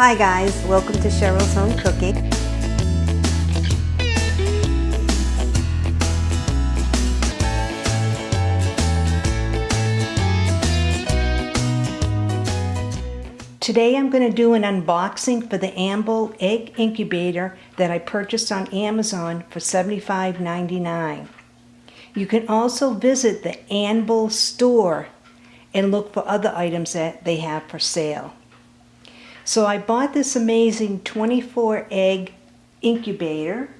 Hi guys, welcome to Cheryl's Home Cooking. Today I'm going to do an unboxing for the Anbel Egg Incubator that I purchased on Amazon for $75.99. You can also visit the Anbel store and look for other items that they have for sale. So I bought this amazing 24 egg incubator.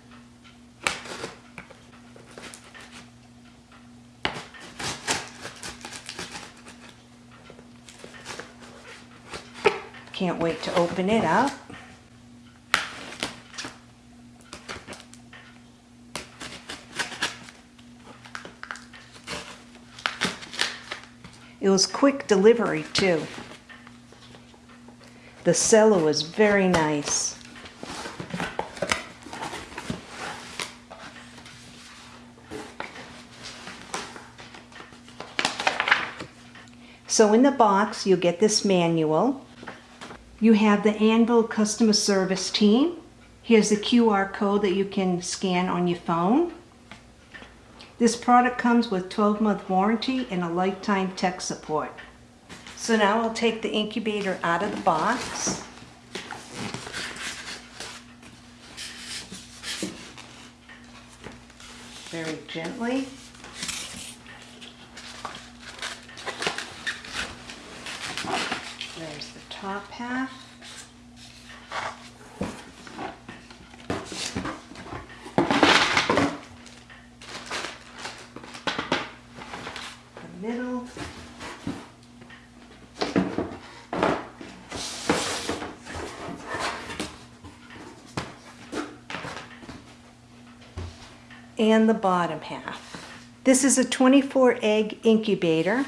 Can't wait to open it up. It was quick delivery too. The cello was very nice. So in the box, you'll get this manual. You have the Anbel customer service team. Here's the QR code that you can scan on your phone. This product comes with 12 month warranty and a lifetime tech support. So now I'll take the incubator out of the box. Very gently. There's the top half. The middle. And the bottom half. This is a 24 egg incubator.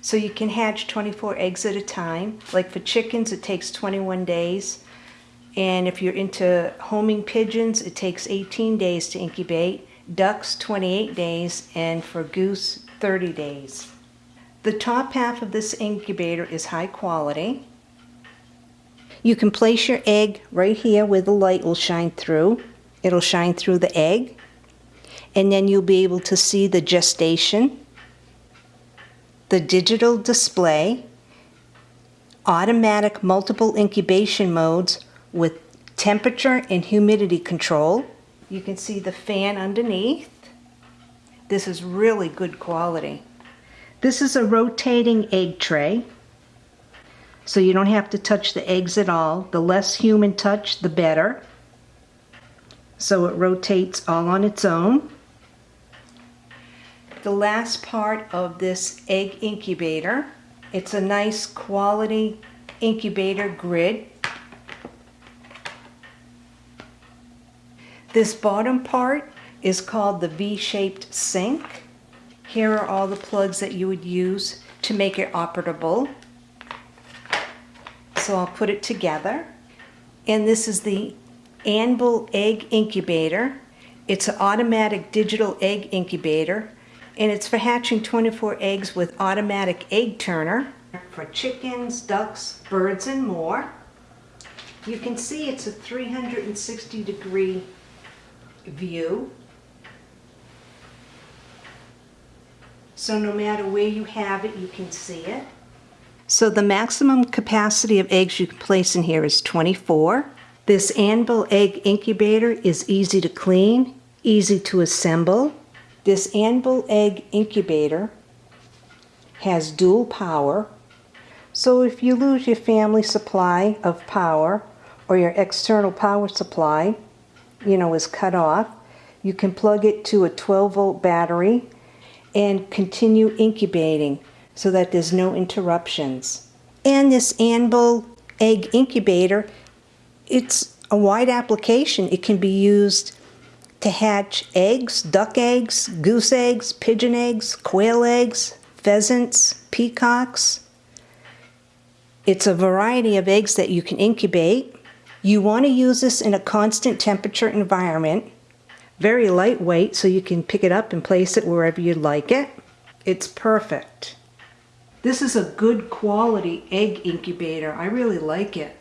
So you can hatch 24 eggs at a time. Like for chickens, it takes 21 days. And if you're into homing pigeons, it takes 18 days to incubate. Ducks, 28 days. And for goose, 30 days. The top half of this incubator is high quality. You can place your egg right here where the light will shine through. It'll shine through the egg. And then you'll be able to see the gestation, the digital display, automatic multiple incubation modes with temperature and humidity control. You can see the fan underneath. This is really good quality. This is a rotating egg tray. So you don't have to touch the eggs at all. The less human touch, the better so it rotates all on its own. The last part of this egg incubator, it's a nice quality incubator grid. This bottom part is called the V-shaped sink. Here are all the plugs that you would use to make it operable. So I'll put it together. And this is the Anbel Egg Incubator. It's an automatic digital egg incubator and it's for hatching 24 eggs with automatic egg turner for chickens, ducks, birds, and more. You can see it's a 360 degree view. So no matter where you have it, you can see it. So the maximum capacity of eggs you can place in here is 24. This Anbel egg incubator is easy to clean, easy to assemble. This Anbel egg incubator has dual power. So if you lose your family supply of power or your external power supply, you know, is cut off, you can plug it to a 12 volt battery and continue incubating so that there's no interruptions. And this Anbel egg incubator it's a wide application. It can be used to hatch eggs, duck eggs, goose eggs, pigeon eggs, quail eggs, pheasants, peacocks. It's a variety of eggs that you can incubate. You want to use this in a constant temperature environment. Very lightweight so you can pick it up and place it wherever you'd like it. It's perfect. This is a good quality egg incubator. I really like it.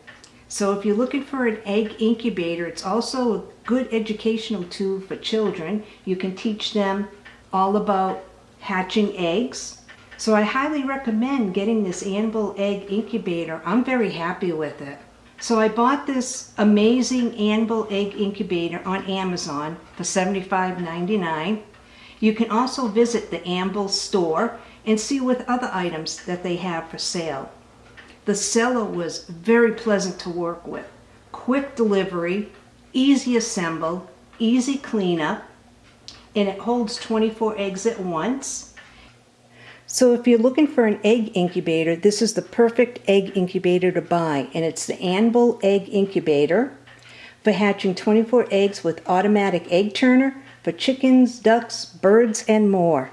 So if you're looking for an egg incubator, it's also a good educational tool for children. You can teach them all about hatching eggs. So I highly recommend getting this Anbel egg incubator. I'm very happy with it. So I bought this amazing Anbel egg incubator on Amazon for $75.99. You can also visit the Anbel store and see what other items that they have for sale. The seller was very pleasant to work with. Quick delivery, easy assemble, easy cleanup, and it holds 24 eggs at once. So if you're looking for an egg incubator, this is the perfect egg incubator to buy, and it's the Anbel Egg Incubator for hatching 24 eggs with automatic egg turner for chickens, ducks, birds, and more.